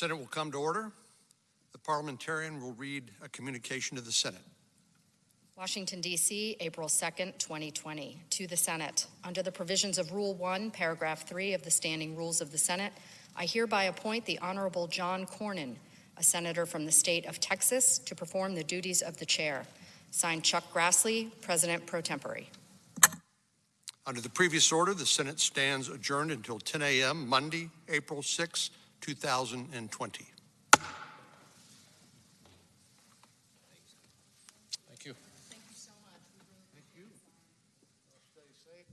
Senate will come to order. The parliamentarian will read a communication to the Senate. Washington, D.C., April 2nd, 2020. To the Senate. Under the provisions of Rule 1, Paragraph 3 of the Standing Rules of the Senate, I hereby appoint the Honorable John Cornyn, a senator from the state of Texas, to perform the duties of the chair. Signed Chuck Grassley, President pro tempore. Under the previous order, the Senate stands adjourned until 10 a.m. Monday, April 6, 2020. Thank you. Thank you so much. Thank you. Stay safe.